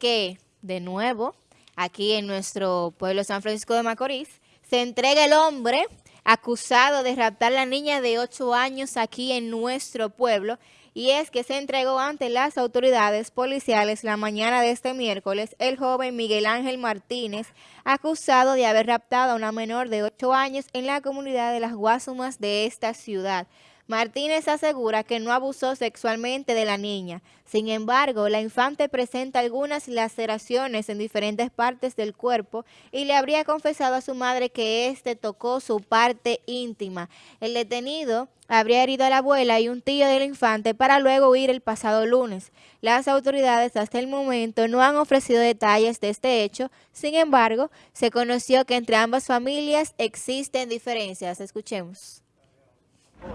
que, de nuevo, aquí en nuestro pueblo San Francisco de Macorís, se entrega el hombre acusado de raptar a la niña de 8 años aquí en nuestro pueblo y es que se entregó ante las autoridades policiales la mañana de este miércoles el joven Miguel Ángel Martínez, acusado de haber raptado a una menor de 8 años en la comunidad de Las Guasumas de esta ciudad. Martínez asegura que no abusó sexualmente de la niña. Sin embargo, la infante presenta algunas laceraciones en diferentes partes del cuerpo y le habría confesado a su madre que éste tocó su parte íntima. El detenido habría herido a la abuela y un tío del infante para luego huir el pasado lunes. Las autoridades hasta el momento no han ofrecido detalles de este hecho, sin embargo, se conoció que entre ambas familias existen diferencias. Escuchemos.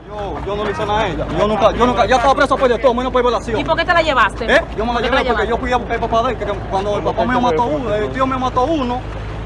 Yo, yo no le hice nada a ella. Yo nunca, yo nunca, ya estaba preso por de todo, menos por violación. ¿Y por qué te la llevaste? ¿Eh? Yo me la ¿Por qué llevé porque yo fui a buscar al papá de él, que cuando el papá mío mató a uno, el tío me mató a uno,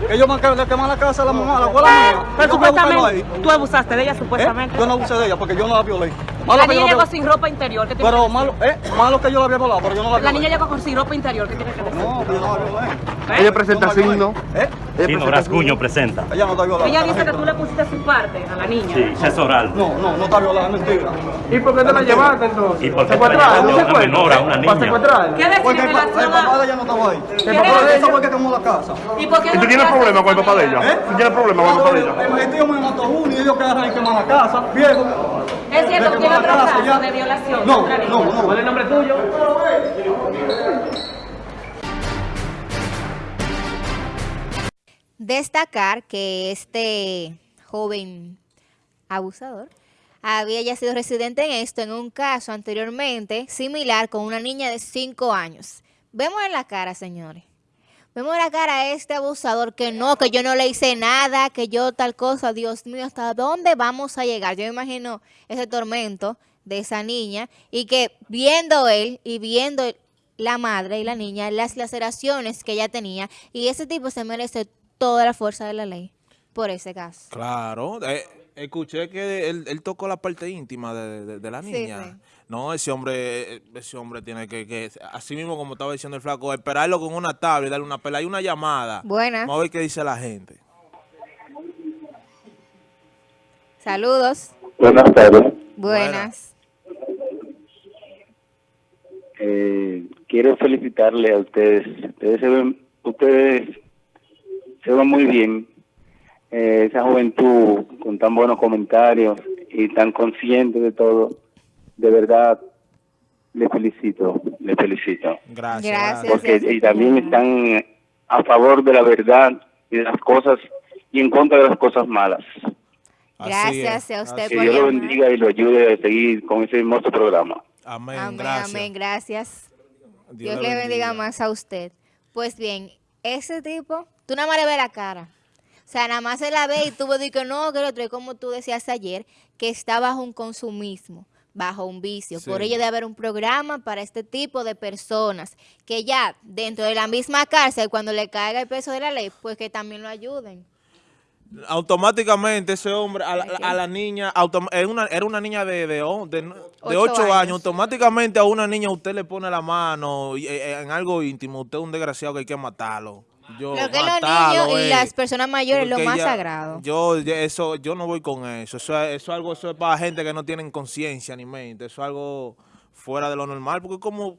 ellos me le quemaron la casa a la mamá, a la abuela mía. Pero supuestamente, tú abusaste de ella ¿Eh? supuestamente. Yo no abusé de ella porque yo no la violé. la Malo que niña llegó la sin ropa interior. ¿qué Pero que malo, ¿eh? Malo que yo la había violado, pero yo no la La violé. niña llegó con sin ropa interior. ¿Qué tiene que decir? No, que yo no la violé. ¿Eh? Ella presenta la signo. ¿Eh? Chino Rascuño presenta. Ella no está violada. Ella dice que tú le pusiste su parte a la niña. Sí, sexo oral. No, no, no está violada, es mentira. ¿Y por qué te la llevaste entonces? ¿Y por qué te la llevaste a ¿Un una menor, a una ¿Para niña? secuestrarla? ¿Qué decir Porque el, papá de ella no estaba ahí. ¿Qué El papá de ella fue el que quemó la casa. ¿Y por qué ¿Y no tú tienes problemas con el papá de ella? ¿Tú tienes problemas con el papá de ella? El, tío me mató a uno y ellos quedaron ahí quemando la casa, viejo. Es cierto que tiene la otro casa, caso ya. de violación No, no, no. ¿Cuál es el nombre tuyo? Destacar que este joven abusador había ya sido residente en esto en un caso anteriormente similar con una niña de 5 años. Vemos en la cara, señores. Vemos en la cara a este abusador que no, que yo no le hice nada, que yo tal cosa. Dios mío, ¿hasta dónde vamos a llegar? Yo me imagino ese tormento de esa niña y que viendo él y viendo la madre y la niña, las laceraciones que ella tenía, y ese tipo se merece toda la fuerza de la ley por ese caso. Claro, eh, escuché que él, él tocó la parte íntima de, de- de la niña. sí. No, ese hombre, ese hombre tiene que, que, así mismo como estaba diciendo el flaco, esperarlo con una tabla y darle una pela y una llamada. Buenas. Vamos a ver qué dice la gente. Saludos. Buenas tardes. Buenas. Eh, quiero felicitarle a ustedes. Ustedes se ven, ustedes se ven muy bien. Eh, esa juventud con tan buenos comentarios y tan consciente de todo. De verdad, le felicito, le felicito. Gracias. Gracias. Porque y también están a favor de la verdad y de las cosas y en contra de las cosas malas. Gracias a usted Que por Dios lo bendiga y lo ayude a seguir con ese hermoso programa. Amén, Amén, gracias. amén, gracias. Dios Dios le le bendiga bendiga. más a usted. Pues bien, ese tipo, tú nada más le ves la cara. O sea, nada más se la ve y tú ves que no, que el otro, como tú decías ayer, que está bajo un consumismo, bajo un vicio. Por ello debe haber un programa para este tipo de personas, que ya dentro de la misma cárcel, cuando le caiga el peso de la ley, pues que también lo ayuden. Automáticamente ese hombre, a la, Ok. a la niña, era, una, era una niña de, de, de, de Ocho 8 años. años. automáticamente a una niña usted le pone la mano eh, en algo íntimo, usted es un desgraciado que hay que matarlo. Yo, Lo que los niños y las personas mayores es lo más ya- sagrado. Yo, eso, yo no voy con eso. Eso es, eso es algo, eso es para gente que no tienen conciencia ni mente. Eso es algo fuera de lo normal. Porque como,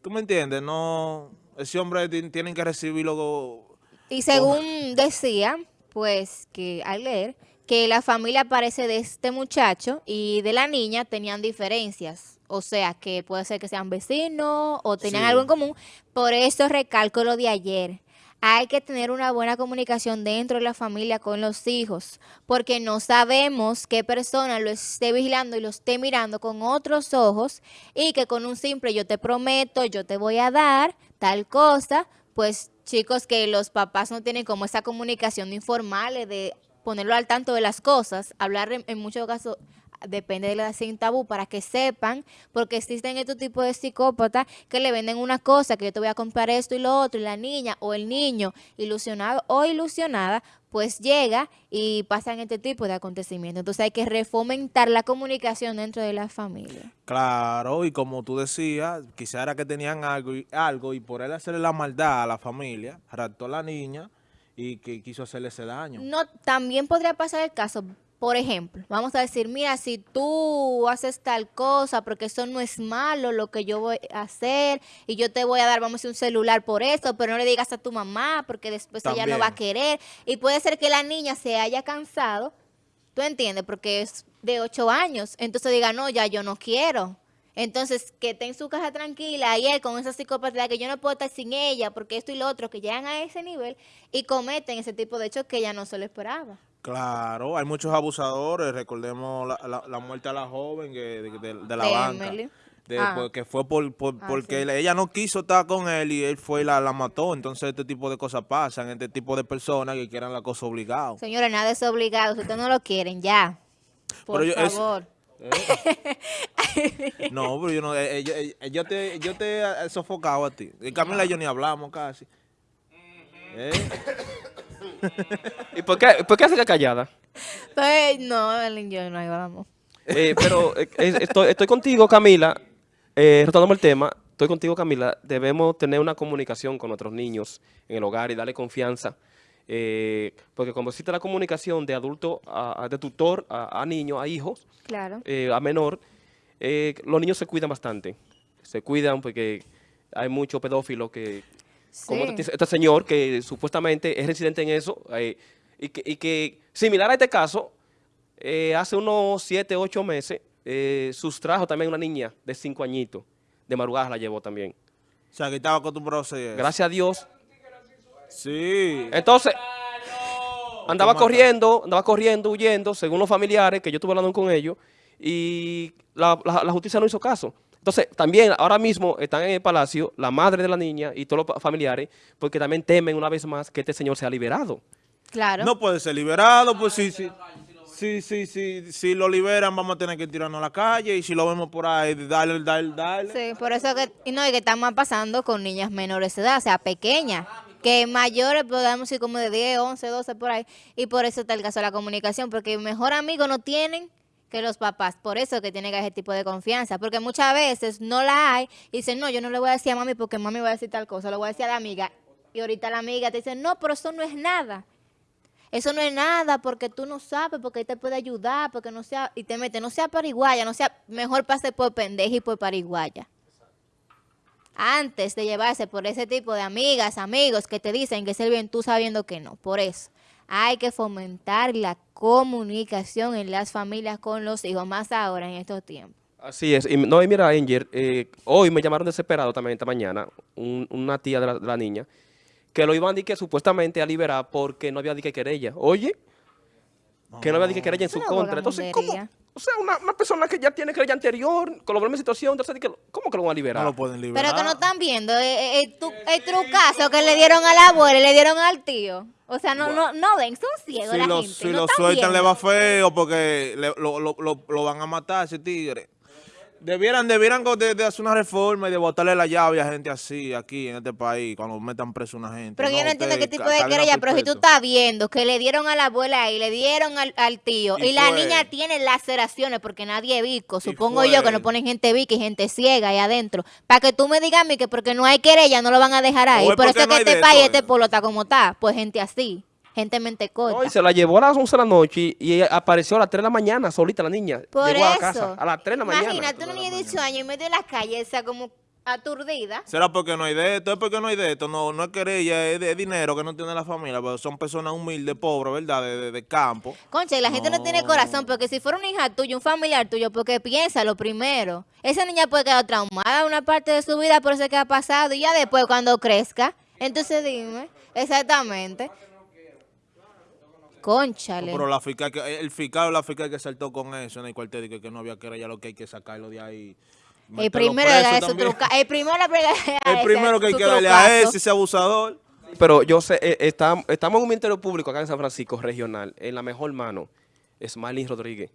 tú me entiendes, no, ese hombre ti- tienen que recibirlo. Y según decía, pues que al leer, que la familia parece de este muchacho y de la niña tenían diferencias. O sea, que puede ser que sean vecinos o tenían Sí. algo en común. Por eso recalco lo de ayer. Hay que tener una buena comunicación dentro de la familia con los hijos, porque no sabemos qué persona lo esté vigilando y lo esté mirando con otros ojos y que con un simple yo te prometo, yo te voy a dar tal cosa, pues chicos que los papás no tienen como esa comunicación informal de ponerlo al tanto de las cosas, hablar en, en muchos casos depende de la sin tabú para que sepan, porque existen estos tipos de psicópatas que le venden una cosa, que yo te voy a comprar esto y lo otro, y la niña o el niño ilusionado o ilusionada, pues llega y pasan este tipo de acontecimientos. Entonces hay que refomentar la comunicación dentro de la familia. Claro, y como tú decías, quizá era que tenían algo y, algo y por él hacerle la maldad a la familia, raptó a la niña y que quiso hacerle ese daño. No, también podría pasar el caso, por ejemplo, vamos a decir, mira, si tú haces tal cosa, porque eso no es malo lo que yo voy a hacer, y yo te voy a dar, vamos a decir, un celular por eso, pero no le digas a tu mamá, porque después ella no va a querer, y puede ser que la niña se haya cansado, ¿tú entiendes? Porque es de ocho años, entonces diga, no, ya yo no quiero. Entonces, que esté en su casa tranquila y él con esa psicopatía que yo no puedo estar sin ella porque esto y lo otro, que llegan a ese nivel y cometen ese tipo de hechos que ella no se lo esperaba. Claro, hay muchos abusadores, recordemos la, la- la muerte a la joven que- de, de- de la De banca. Emily. de- Ah. porque fue por, por- Ah, porque sí. ella no quiso estar con él y él fue y la, la mató. Entonces este tipo de cosas pasan, este tipo de personas que quieran la cosa obligado. Señora, nada es obligado. Si ustedes no lo quieren, ya. Por Pero yo- es- favor. No, pero yo no, eh, eh, yo, eh, yo te, yo te he sofocado a ti. Y Camila y yo ni hablamos casi. ¿Y por qué, por qué hace que callada? Pues, no, Ellen, yo no hablamos. Eh, pero eh, estoy, estoy contigo, Camila, eh, retomando el tema, estoy contigo, Camila, debemos tener una comunicación con nuestros niños en el hogar y darle confianza, eh, porque como existe la comunicación de adulto, a, a- de tutor a, a niño, a hijos, Claro. eh, a menor, eh, los niños se cuidan bastante, se cuidan porque hay muchos pedófilos que, como Sí. este, este señor que supuestamente es residente en eso, eh, y, que, y que similar a este caso, eh, hace unos 7, 8 meses, eh, sustrajo también una niña de 5 añitos, de madrugada la llevó también. O sea, que estaba acostumbrado a. Gracias a Dios. Sí. Entonces, andaba corriendo, andaba corriendo, huyendo, según los familiares, que yo estuve hablando con ellos, y la, la- la justicia no hizo caso. Entonces, también ahora mismo están en el palacio la madre de la niña y todos los familiares, porque también temen una vez más que este señor sea liberado. Claro. No puede ser liberado, pues sí, sí. Sí, sí, sí, si lo liberan vamos a tener que tirarnos a la calle y si lo vemos por ahí, dale, dale, dale. Sí, por eso que, y no, y que está más pasando con niñas menores de edad, o sea, pequeñas, que mayores, podemos decir como de 10, 11, 12 por ahí, y por eso está el caso de la comunicación, porque mejor amigo no tienen que los papás, por eso que tiene que haber ese tipo de confianza, porque muchas veces no la hay, y dicen, no, yo no le voy a decir a mami porque mami va a decir tal cosa, lo voy a decir a la amiga, y ahorita la amiga te dice, no, pero eso no es nada. Eso no es nada porque tú no sabes, porque te puede ayudar, porque no sea, y te mete, no sea pariguaya, no sea, mejor pase por pendeja y por pariguaya. Antes de llevarse por ese tipo de amigas, amigos que te dicen que es el bien, tú sabiendo que no. Por eso, hay que fomentar la comunicación en las familias con los hijos, más ahora en estos tiempos. Así es. Y, no, y mira, Angel, eh, hoy me llamaron desesperado también esta mañana, un- una tía de la, de la niña, que lo iban a que supuestamente a liberar porque no había dique querella. Oye, que no había dique querella en su contra. Entonces, ¿cómo? O sea, una, una persona que ya tiene querella anterior, con la misma situación, entonces, que, ¿cómo que lo van a liberar? No lo pueden liberar. Pero que no están viendo eh, eh, el, tu- el trucazo que le dieron a la abuela y le dieron al tío. O sea, no, no, no ven, son ciegos Si la lo, gente. si no lo sueltan le va feo porque le- lo, lo- lo- lo van a matar ese tigre. Debieran, debieran de, de hacer una reforma y de botarle la llave a gente así aquí en este país cuando metan preso a una gente. Pero yo no entiendo qué tipo de querella, pero si tú estás viendo que le dieron a la abuela y le dieron al, al tío y, Y la niña tiene laceraciones porque nadie es vico, supongo yo que no ponen gente vica y gente ciega ahí adentro, para que tú me digas a mí que porque no hay querella no lo van a dejar ahí, por eso es no que este país, este eh. pueblo está como está, pues gente así, gente mente corta. No, y se la llevó a las 11 de la noche y, y ella apareció a las 3 de la mañana, solita la niña. Por Llegó eso, a la casa a las 3 de la mañana. imagínate una niña de 18 años en medio de la calle, o sea, como aturdida. ¿Será porque no hay de esto? Es porque no hay de esto. No, no es querella, es de dinero que no tiene la familia. Pero son personas humildes, pobres, ¿verdad? De, de- de campo. Concha, y la gente no. tiene No. corazón, porque si fuera una hija tuya, un familiar tuyo, porque piensa lo primero. Esa niña puede quedar traumada una parte de su vida por eso que ha pasado, y ya después cuando crezca. Entonces dime, exactamente. Conchale. Pero la fiscal, que- el fiscal o la fiscal que saltó con eso en el cuartel que, que no había querella, lo que hay que sacarlo de ahí. el primero preso le da su truca, el primero El ese, primero que hay que darle a ese, ese abusador. Pero yo sé, eh, está- estamos en un ministerio público acá en San Francisco, regional, en la mejor mano, es Marlene Rodríguez.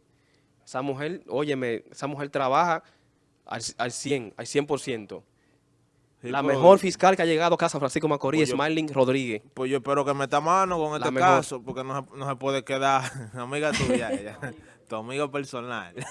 Esa mujer, óyeme, esa mujer trabaja al, al 100, al 100%. Sí, la pues, mejor fiscal que ha llegado a Casa Francisco Macorís, Pues Rodríguez. Pues yo espero que meta mano con este caso, porque no se, no se puede quedar amiga tuya, ella, tu amigo personal.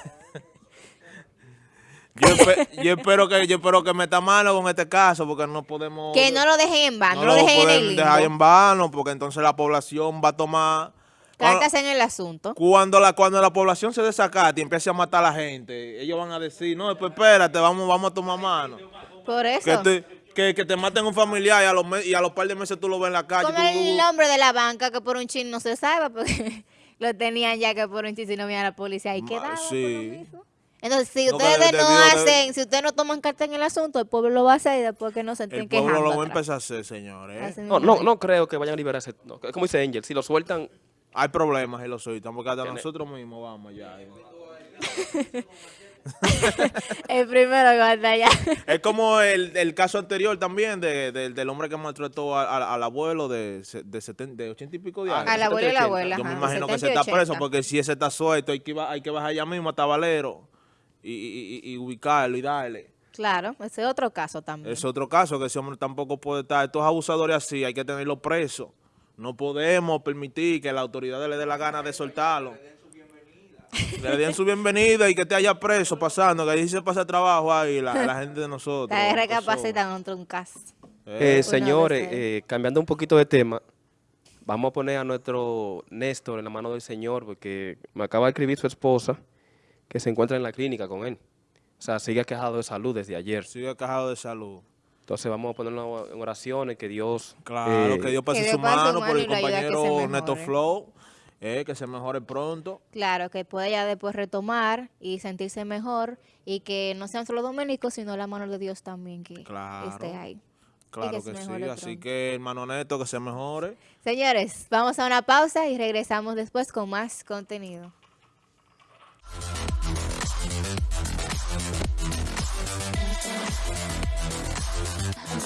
Yo, espe- yo espero que yo espero que meta mano con este caso, porque no podemos... Que no lo dejen en vano, no, lo lo dejen en el dejar en vano, porque entonces la población va a tomar... Cartas en el asunto. cuando la cuando la población se desacate y empiece a matar a la gente, ellos van a decir, no, pues espérate, vamos, vamos a tomar mano. Por eso. Que te, que, que te maten un familiar y a los y a los par de meses tú lo ves en la calle. Tú- el nombre de la banca que por un chin no se sabe porque lo tenían ya que por un chin si no venía la policía ahí Ma- quedaba sí. Entonces, si No, que ustedes de- no de- hacen, si ustedes no toman carta en el asunto, el pueblo lo va a hacer y después que no se estén El pueblo lo va a atrás. empezar a hacer, señores. No, no, no creo que vayan a liberarse. No, como dice Angel, si lo sueltan, Hay problemas y lo soltan, porque hasta Tiene- nosotros mismos vamos ya. El primero que va a estar allá. Es como el, el caso anterior también de, de- del hombre que maltrató a- a- al abuelo de, de, 70, de 80 y pico de años. Al abuelo y la abuela. Yo me imagino que 70 se está 80. preso porque si ese está suelto hay que, hay que bajar ya mismo hasta Valero y, y- y- y ubicarlo y darle. Claro, ese es otro caso también. Es otro caso que ese hombre tampoco puede estar. Estos abusadores así hay que tenerlos presos. No podemos permitir que la autoridad le dé la gana de soltarlo. Le den su bienvenida y que esté allá preso pasando, que ahí se pasa trabajo ahí la, la gente de nosotros. Está Eso, recapacitan otro un caso. eh, Eh, señores, eh, cambiando un poquito de tema, vamos a poner a nuestro Néstor en la mano del Señor, porque me acaba de escribir su esposa que se encuentra en la clínica con él. O sea, sigue quejado de salud desde ayer. sigue cajado de salud. Entonces vamos a ponerlo en oraciones, que Dios... Claro, eh, que Dios pase que su Dios pase su mano mano por el compañero Neto. Flow, eh, que se mejore pronto. Claro, que pueda ya después retomar y sentirse mejor y que no sean solo dominicos, sino la mano de Dios también que Claro. esté ahí. Claro que sí, así que hermano Neto, que se mejore. Señores, vamos a una pausa y regresamos después con más contenido.